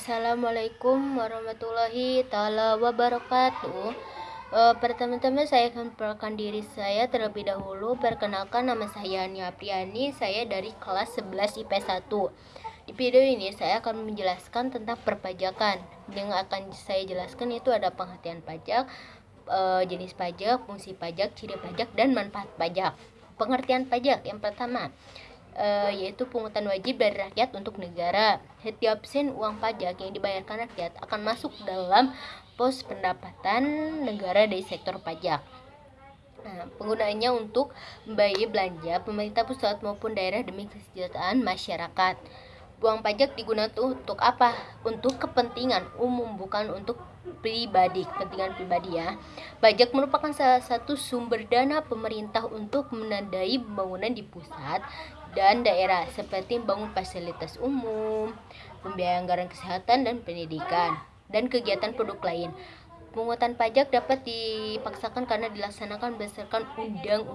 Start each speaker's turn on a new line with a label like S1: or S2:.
S1: Assalamualaikum warahmatullahi taala wabarakatuh. Uh, Pertama-tama saya akan perkenalkan diri saya terlebih dahulu. Perkenalkan nama saya Ania Priani, saya dari kelas 11 IP 1. Di video ini saya akan menjelaskan tentang perpajakan. Yang akan saya jelaskan itu ada penghentian pajak, uh, jenis pajak, fungsi pajak, ciri pajak, dan manfaat pajak. Pengertian pajak yang pertama, uh, yaitu pungutan wajib dari rakyat untuk negara. Setiap sen uang pajak yang dibayarkan rakyat akan masuk dalam pos pendapatan negara dari sektor pajak. Nah, penggunaannya untuk membayar belanja pemerintah pusat maupun daerah demi kesejahteraan masyarakat. Uang pajak digunakan untuk apa? Untuk kepentingan umum, bukan untuk pribadi, kepentingan pribadi ya. Pajak merupakan salah satu sumber dana pemerintah untuk menandai pembangunan di pusat dan daerah seperti membangun fasilitas umum, pembiayaan anggaran kesehatan dan pendidikan, dan kegiatan produk lain. Pungutan pajak dapat dipaksakan karena dilaksanakan berdasarkan undang